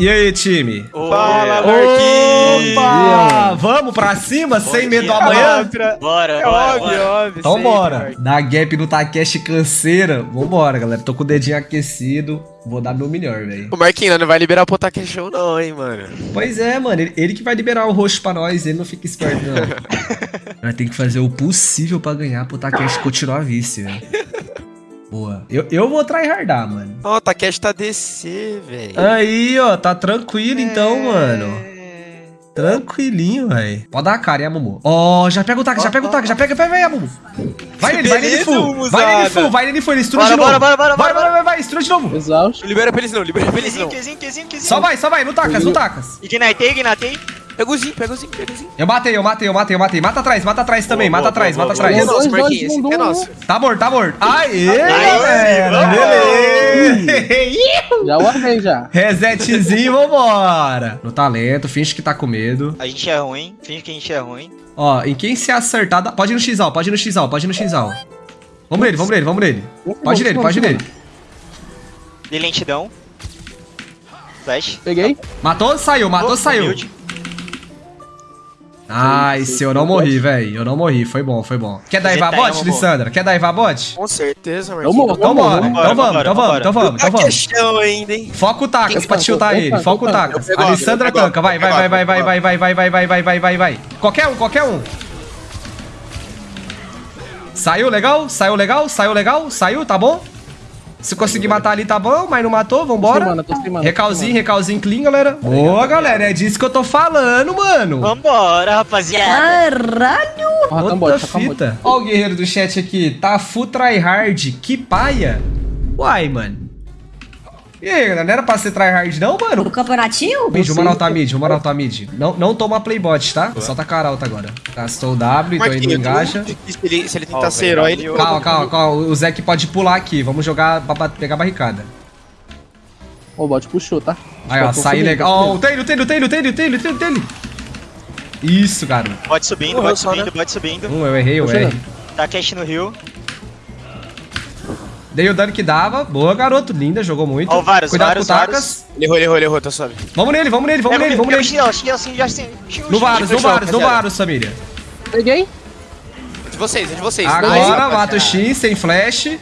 E aí, time? Fala, Marquinhos! Opa! Vamos pra cima, sem medo do amanhã? Bora, É bora, óbvio, bora. óbvio. Então bora. Dá gap no Takeshi canseira. Vambora, galera. Tô com o dedinho aquecido. Vou dar meu melhor, velho. O Marquinhos não vai liberar o Potaque Show não, hein, mano. Pois é, mano. Ele, ele que vai liberar o roxo pra nós. Ele não fica esperto, não. Nós tem que fazer o possível pra ganhar pro Takeshi continuar vice, velho. Boa. Eu, eu vou tryhardar, mano. Ó, o Takeshi tá DC, velho. Aí, ó. Tá tranquilo então, mano. Tranquilinho, velho. Pode dar a cara, hein, Mumu? Ó, já pega o taco, já pega o taco, já pega, vai, vai, Mumu. Vai nele, vai nele. Mumuzada. Vai nele full, vai nele full, ele estuda Bora, de novo. bora, bora, bora, vai, bora, vai, vai, vai, estuda de novo. Exausto. Não libera pra eles não, libera pra eles Quezinho, não. quezinho, quezinho, quezinho. Só vai, só vai, no tacas, no tacas. Ignitei, ignitei. Pega o Zinho, pega o Zinho, pega o Zinho. Eu matei, eu matei, eu matei, eu matei. Mata atrás, mata atrás também, Boa, mata boa, atrás, boa, mata boa, Esse é atrás. nosso, Marquinhos, esse é nosso. Tá morto, tá morto. Aê, Aê, galera, beleza. Já guardei já. Resetzinho, vambora. No talento, finge que tá com medo. A gente é ruim, finge que a gente é ruim. Ó, em quem se acertar, dá- pode ir no xal, pode ir no xal, pode ir no xal. Vamos nele, vamos nele, vamos nele. Pode ir nele, pode ir nele. De lentidão. Flash. Peguei. Matou, saiu, matou, Oh, saiu. Nice, eu não morri, velho. Eu não morri, foi bom, foi bom. Quer tá Iva aí, bot. Lissandra? Quer dar Iva bot? Com certeza, Eu Marquinhos. morro, Então morro. bora, então vamos, então vamos, então vamos, então vamos. Taqueshão ainda, hein. Foca o Tacas Quem pra tiltar Quem ele, foca o? Tacas. Pego A Lissandra tanca, vai, vai, vai, vai, vai, vai, vai, vai, vai, vai, vai, vai, vai. Qualquer um, qualquer um. Saiu legal? Saiu legal? Saiu legal? Saiu, tá bom? Se conseguir matar ali, tá bom, mas não matou, Tô vambora. tô sem mana, Recalzinho, recalzinho clean, galera. Boa, galera, é disso que eu tô falando, mano. Vambora, rapaziada. Rakan Outra bot. fita. Ó o guerreiro do chat aqui. Tá full tryhard. Que paia. Uai, mano. E aí, galera? Não era pra ser tryhard não, mano? O campeonatinho? Mid, vamos altar mid, vamos altar mid. Não, não toma playbot, tá? Só tá cara alta agora. Gastou o W, tô indo Marquinhos, engaja. Se ele, se ele tentar ser velho, herói, ele... Calma, calma, calma. O Zeke pode pular aqui. Vamos jogar pra pegar a barricada. O bot puxou, tá? Aí, ó, subindo, legal. tô Ó, o subindo. Taylor, Taylor, Taylor, Taylor, Taylor, Taylor, Taylor. Isso, garoto. Bot subindo, bot subindo, né? bot subindo. Hum, eu errei, eu Tô errei. Tá cash no rio. Dei o dano que dava. Boa, garoto. Linda, jogou muito. Ó, o Varus, Cuidado Varus, com o Tacas. Ele errou, ele errou, ele errou, tá suave. Vamos nele, vamos nele, vamos Pega nele, vamos nele. assim, já assim. No Varus, no Varus, no. Varus, família. Peguei. É de vocês, é de vocês. Agora mata o X sem flash.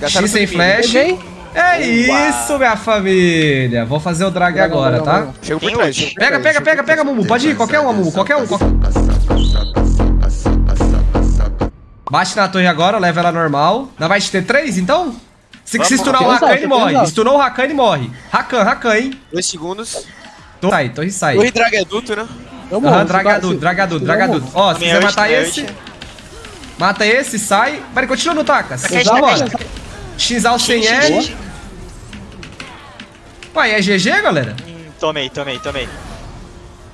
Gastaram X sem flash. Peguei. É isso, minha família. Vou fazer o drag agora, tá? Chega por trás. Pega, pega, pega, pega. Mumu. Pode ir, qualquer um, Mumu. Qualquer um. qualquer um. Bate na torre agora, leva ela normal. não vai ter três, então? Se, se estunar o Rakan, ele morre. Estunou o Rakan, ele morre. Rakan, Rakan, hein? Dois segundos. Torre sai, torre sai. Torre dragaduto, é né? Aham, uhum, dragaduto, dragaduto, dragaduto. Ó, se quiser matar esse... Mata esse, sai. Vai, continua no Takas. Xal sem L. Uai, é GG, galera? Hum, tomei, tomei, tomei.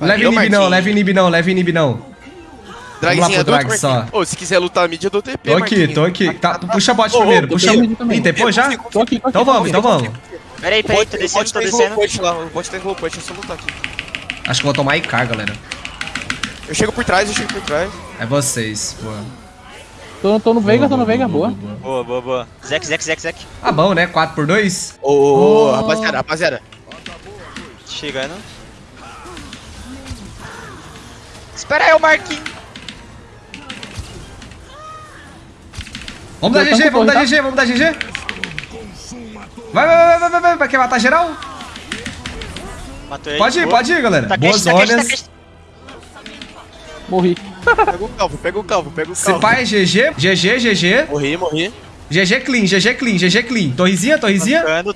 Leve inib não, leve inib não, leve inib não. Dragzinho adulto, drag só. Ô, se quiser lutar mid, eu dou TP, Tô aqui, tô aqui. Tá, puxa bot ô, primeiro, ô, puxa. Ih, depois já? Tô aqui. Então vamos, então vamos. Peraí, peraí, tô descendo, tô descendo. Pode lá, o bot tem glow punch, é só lutar aqui. Acho que eu vou tomar IK, galera. Eu chego por trás, eu chego por trás. É vocês, boa. Tô, tô no Veiga, tô no Veiga, boa. Boa, boa, boa. Zek, Zek, Zek, Zek. Ah, bom, né? 4x2? Ô, ô, ô, Oh. rapaziada, rapaziada. Chegando. Espera aí, o Marquinhos. Vamos dar GG, vamos dar GG, vamos dar GG. Vai, vai, vai, vai, vai, vai, vai, quer matar geral? Matou ele. Pode ir, pode ir, galera. Tá Boas tá cash, tá zonas. cash. Morri. Pega o calvo, pega o calvo, pega o Se calvo. pá é GG, GG, GG. Morri, morri. GG clean, GG clean, GG clean. Torrezinha, torrezinha. Tô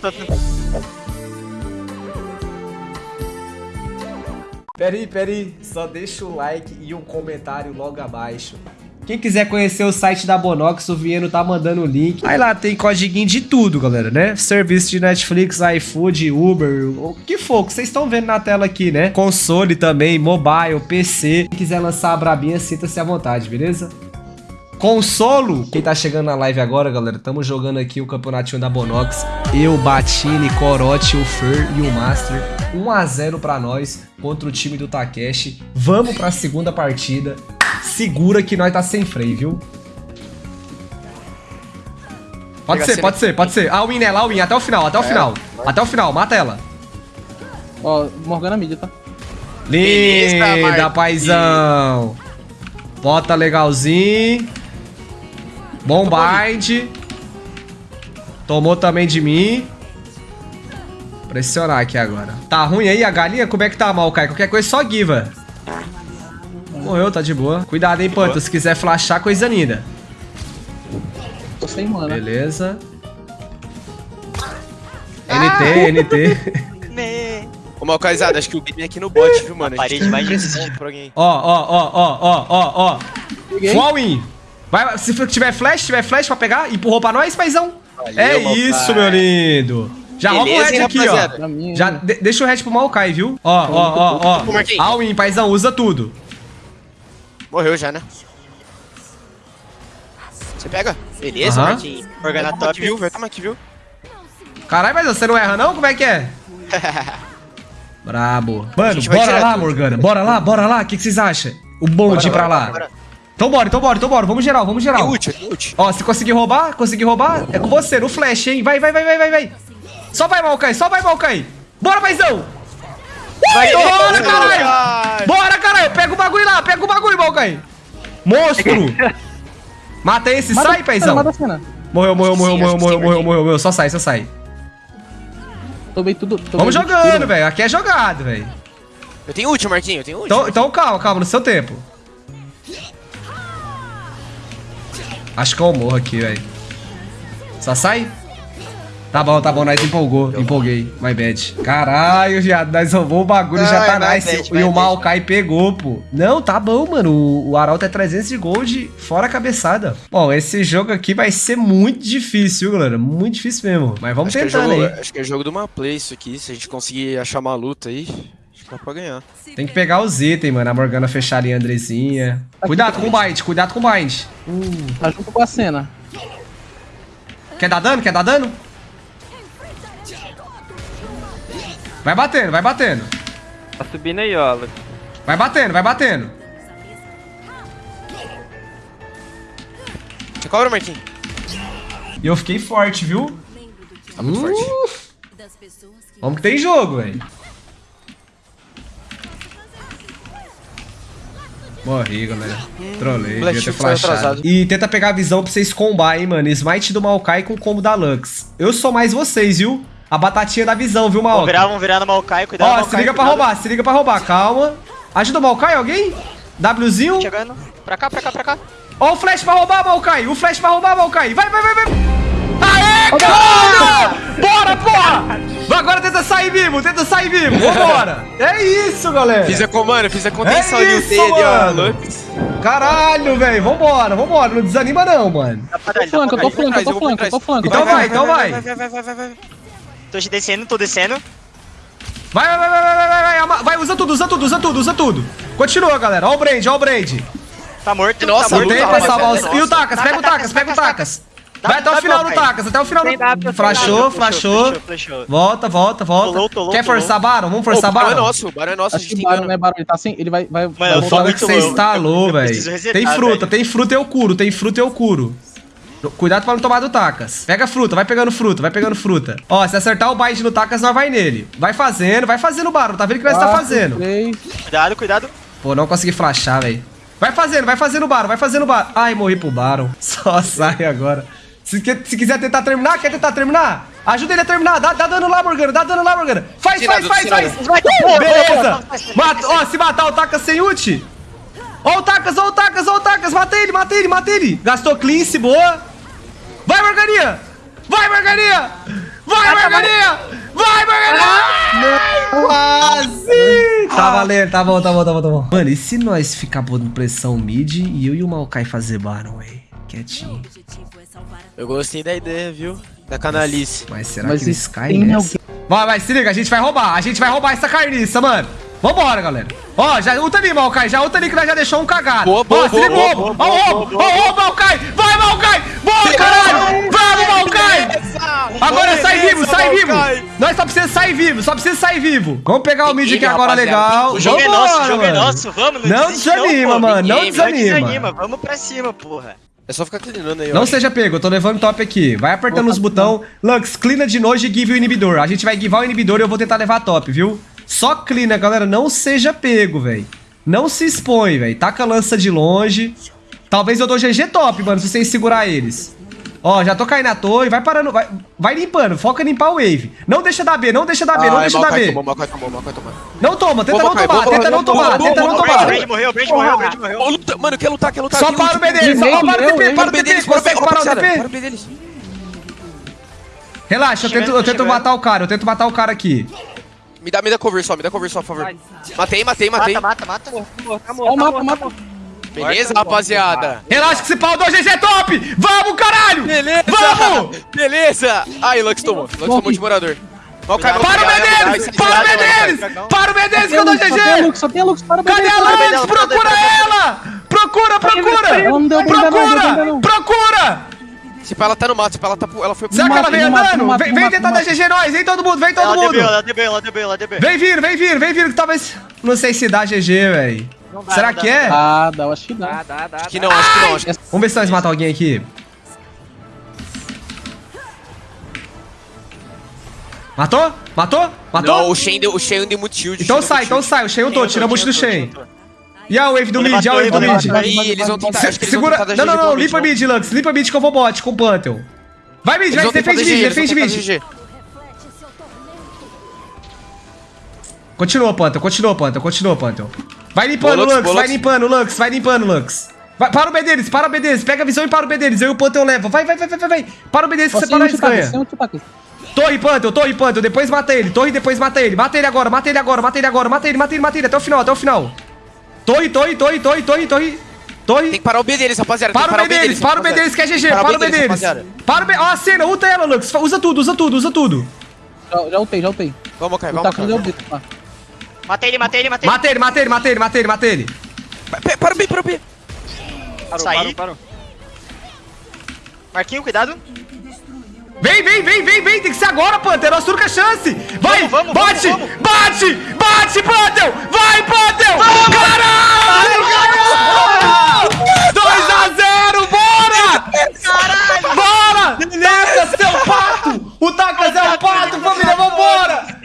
Peraí, peraí. Só deixa o like e um comentário logo abaixo. Quem quiser conhecer o site da Bonox, o Vieno tá mandando o link. Aí lá tem códiguinho de tudo, galera, né? Serviço de Netflix, iFood, Uber, o que for, que vocês estão vendo na tela aqui, né? Console também, mobile, PC. Quem quiser lançar a brabinha, sinta-se à vontade, beleza? Consolo, quem tá chegando na live agora, galera, tamo jogando aqui o campeonatinho da Bonox. Eu, Batini, Corote, o Fer e o Master. 1x0 pra nós contra o time do Takeshi. Vamos pra segunda partida. Segura que nós tá sem freio, viu? Pode ser, a pode ser, pode ser. A win nela, a win, até o final, até o final. Até o final, mata ela. Ó, Morgana mid, tá? Linda, paizão. Bota legalzinho. Bom bind. Tomou também de mim. Pressionar aqui agora. Tá ruim aí a galinha? Como é que tá, Maokai? Qualquer coisa só giva. Morreu, tá de boa. Cuidado, hein, Panta. Se quiser flashar, coisa linda. Tô sem mana. Beleza. NT, NT. Né. Ô, Malcaizado, acho que o game é aqui no bot, viu, mano? A parede mais difícil. pra alguém. Ó, ó, ó, ó, ó, ó, ó. Full win. Vai, se tiver flash, tiver flash pra pegar, empurrou pra nós, paizão. Valeu, é isso, meu lindo. Já rouba o Beleza, red aqui, rapaziada? ó. Já de- deixa o red pro Maokai, viu? Ó, ó, ó, ó. All in, paizão, usa tudo. Morreu já, né? Você pega? Beleza, Aham. Toma aqui, top. viu? Vai tomar aqui, viu? Caralho, mas você não erra não? Como é que é? Brabo. Mano, vai bora tirar lá, tudo. Morgana. Bora lá, bora lá. O que, que vocês acham? O bonde ir pra lá. bora. Então bora, então bora, então bora. Vamos geral, vamos Tem geral. ult, tem ult. Ó, se conseguir roubar, conseguir roubar, é com você, no flash, hein? Vai, vai, vai, vai, vai, vai. Só vai, Malkai, só vai, Malkai. Bora, paizão. Vai, bora, caralho. Ai. Bora, caralho. Pega o bagulho lá, pega o bagulho, Malkai. Monstro. Mata esse, Mata sai, paizão. Mata a cena. Morreu, morreu, morreu, Sim, morreu, morreu, sim, morreu, morreu, morreu. Só sai, só sai. Tomei tudo. tomei Vamos jogando, velho. Aqui é jogado, velho. Eu tenho ult, Marquinhos, eu tenho ult. Então, então calma, calma, no seu tempo. Acho que eu morro aqui, velho. Só sai? Tá bom, tá bom, nós empolgou. Empolguei, my bad. Caralho, viado, nós roubou o bagulho, já tá my nice. bad, e o. Maokai pegou, pô. Não, tá bom, mano. O, o Arauto é 300 de gold, fora a cabeçada. Bom, esse jogo aqui vai ser muito difícil, viu, galera? Muito difícil mesmo. Mas vamos acho, é jogo, aí. acho que é jogo de uma play isso aqui. Se a gente conseguir achar uma luta aí, acho que dá pra ganhar. Tem que pegar os itens, mano. A Morgana fechar ali a Andrezinha. Cuidado com o bind, cuidado com o bind. Tá junto com a cena. Quer dar dano? Quer dar dano? Vai batendo, vai batendo. Tá subindo aí, ó. Vai batendo, vai batendo. Você cobra, Marquinhos? E eu fiquei forte, viu? Tá muito forte. Vamos que tem jogo, velho. Morri, galera. Trolei, Black devia ter flashado. E tenta pegar a visão pra vocês combar, hein, mano. Smite do Maokai com combo da Lux. Eu sou mais vocês, viu? A batatinha da visão, viu, Vamos Maokai? virar, vamos virar no Maokai, cuidado. Ó, Maokai, se liga pra cuidado. roubar, se liga pra roubar. Calma. Ajuda o Maokai, alguém? Wzinho. Chegando. Pra cá, pra cá, pra cá. Ó o flash pra roubar, Maokai! O flash pra roubar, Maokai! Vai, vai, vai, vai! Aê, caralho! Bora, porra! Vai, Agora tenta sair vivo, tenta sair vivo! Vambora! É isso, galera! Fiz a comando, fiz a contenção É isso, ó. mano. Lux. Caralho, velho! Vambora, vambora! Não desanima não, mano! Pra Tô flanco, pra eu tô flanco, eu tô flanco, tô flanco. Então vai, então vai! Vai, vai, vai, vai, vai, vai. Tô descendo, tô descendo. Vai, vai, vai, vai, vai, vai, vai, usa tudo, usa tudo, usa tudo, usa tudo! Continua, galera! Ó o Brand, ó o Brand! Tá morto, Nossa, tá morto. rapaziada, salvar os... E o Tacas, pega o Tacas, pega o Tacas! Vai até o final do Tacas, até o final do... Flashou, flashou. Volta, volta, volta. Quer forçar Baron? Vamos forçar barão é Baron? nosso, o barão é nosso, Acho que tem o Baron dano. não é Baron, ele tá assim, ele vai... vai, Mano, vai eu foda muito que você louco. instalou, Eu velho. Tem fruta, tem fruta eu curo, tem fruta eu curo. Cuidado pra não tomar do Tacas. Pega fruta, vai pegando fruta, vai pegando fruta. Ó, se acertar o bind no Tacas, nós vai nele. Vai fazendo, vai fazendo o Baron. Tá vendo o que nós tá Quatro, fazendo? três. Cuidado, cuidado. Pô, não consegui flashar, velho. Vai fazendo, vai fazendo o Baron, vai fazendo o Baron. Ai, morri pro Baron. Só sai agora. Se, se quiser tentar terminar, quer tentar terminar? Ajuda ele a terminar. Dá, dá dano lá, Morgana. Dá dano lá, Morgana. Faz, faz, Tirado, faz, tirado. faz. Uh, beleza. Mata, ó, se matar o Tacas sem ult. Ó o Tacas, ó o Tacas, ó o Tacas. Mata ele, mata ele, mata ele. Gastou cleanse, boa. Vai, Morganinha. Vai, Morganinha. Vai, Morganinha. Vai, Morganinha. Quase. Tá valendo, tá bom, tá bom, tá bom, tá bom. Mano, e se nós ficar pondo pressão mid e eu e o Maokai fazer Baron, véi? Quietinho. Eu gostei da ideia, viu? Da canalice. Mas será Mas que eles isso caem nessa? Vai, vai, se liga, a gente vai roubar. A gente vai roubar essa carniça, mano. Vambora, galera. Ó, já ulta ali, Maokai. Já ulta ali que nós já deixou um cagado. Boa, boa, Ó, se liga o boa, roubo. boa, Ó, o boa, Ó, o roubo, Maokai. Vai, Maokai. Boa, caralho. Vamos, Maokai. Agora sai vivo, sai vivo. Nós só precisamos sair vivo, só precisa sair vivo. Vamos pegar o mid aqui agora legal. O jogo é nosso, o jogo é nosso. Vamos, Não desiste desanima, mano, não desanima. desanima. Vamos pra cima, porra. É só ficar clinando aí, ó. Não seja pego, eu tô levando top aqui. Vai apertando os botão. Lux, clina de nojo e give o inibidor. A gente vai givar o inibidor e eu vou tentar levar top, viu? Só clina, galera. Não seja pego, velho. Não se expõe, velho. Taca a lança de longe. Talvez eu dou GG top, mano, se vocês segurar eles. Ó, já tô caindo na torre. Vai parando. Vai, vai limpando. Foca em limpar o wave. Não deixa dar B, não deixa dar B, não Ai, deixa dar B. tomou, Maokai tomou, Maokai tomou. Não toma, tenta Boa, não tomar, boa, tenta boa, não boa, tomar, boa, tenta boa, não boa, O tomar. Brand morreu, o Brand morreu, o Brand morreu. Mano, quer lutar, quer lutar. Só para o. B deles, só para o TP, para o TP, deles, para o B consegue parar o rapaziada, Para o TP? B deles. Relaxa, eu tento matar o cara, eu tento matar o cara aqui. Me dá, me dá cover só, me dá cover só, por favor. Matei, matei, matei. Mata, mata, mata. Amor, tá Ó, tá mata, morto, mata. tá. Beleza, rapaziada? Relaxa que esse pau do GG é top! Vamos, caralho! Beleza! Vamos! Beleza! Ai, Lux tomou. Lux tomou de morador. Maokai, Cuidado. Para o ai, Para o dragão. Para o B deles que eu dou GG! Lux, só tem Lux. Para o Cadê a o Lux? o Procura ela! Procura, procura! Procura! Procura! Se pá, ela tá no mato, se pá, ela tá pro- ela foi pro Será que ela vem andando? Vem, vem tentar dar. GG nós! Vem todo mundo, vem todo Ela mundo! DB, ela DB, ela DB, ela DB. Vem vir, vem vir, vem vir, que talvez... Não sei se dá GG, velho. Será que é? Ah, dá, eu acho que dá. Dá, dá, dá. Acho que não, acho que não, acho que Vamos ver se nós matamos alguém aqui. Matou? Matou? Matou? Não, o Shen deu, o Shen deu muito shield. Então sai, então shield. sai. O Shen eu tô, tira a bush do Shen. E a wave do mid, e a wave do mid. Aí eles vão tentar, Segura. Não, não, não. Limpa mid, mid, Lux. Limpa mid que eu vou bot com o Pantheon. Vai mid, vai, defende mid, defende mid. Continua, Pantheon, continua, Pantheon, continua, Pantheon. Vai limpando, Lux, vai limpando, Lux, vai limpando, Lux. Vai, para o B deles, para o B deles, pega a visão e para o B deles. Eu e o Pantheon levam. Vai, vai, vai, vai, vai. Para o B deles que você para um titaca, ganha. um. Torre Pantheon, Torre Pantheon, depois mata ele. Torre, depois mata ele. Mata ele agora, mata ele agora, mata ele agora, mata ele, mata ele, mata ele, até o final, até o final. Torre, torre, torre, torre, torre, torre. Torre. Tem que parar o B deles, rapaziada. Para o B deles, para o B deles que é GG, Para o B deles. Para o B. Ó, a cena, ulta ela, Lux. Usa tudo, usa tudo, usa tudo. Já, já ultei, já ultei. Vamos, Kai, O vamos? Matei ele, matei ele, matei ele. Mata ele, mata ele, mata ele, mata ele, mata ele. Para o B, para o B. Parou, parou, parou. Marquinho, cuidado. Vem, vem, vem, vem, vem, tem que ser agora, Panther, nossa única chance. Vai, Vamos, vamos, bate, vamos, bate, bate, Panther. Vai, Panther. Caralho, ganhou! 2 a 0, bora! Caralho! Bora! Taca seu pato! O Taca seu pato, família, vambora!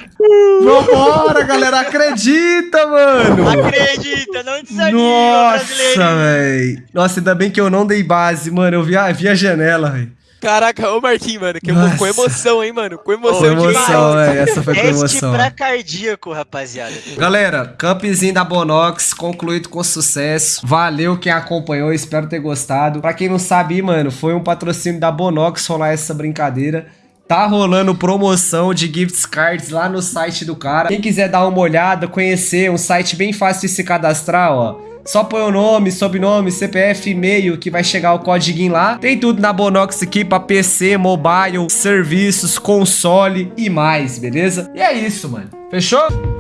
Vambora, galera, acredita, mano! Acredita, não desanima, brasileiro. Nossa, véi. Nossa, ainda bem que eu não dei base, mano. Eu vi a, vi a janela, véi. Caraca, ô Marquinhos, mano, que eu Nossa. com emoção, hein, mano. Com Com emoção, emoção, demais. véi. Essa foi com emoção. pra cardíaco, rapaziada. Galera, campzinho da Bonox concluído com sucesso. Valeu quem acompanhou, espero ter gostado. Pra quem não sabe, mano, foi um patrocínio da Bonox rolar essa brincadeira. Tá rolando promoção de gift cards lá no site do cara. Quem quiser dar uma olhada, conhecer, um site bem fácil de se cadastrar, ó. Só põe o nome, sobrenome, CPF, e-mail que vai chegar o código lá. Tem tudo na Bonox aqui pra PC, mobile, serviços, console e mais, beleza? E é isso, mano. Fechou?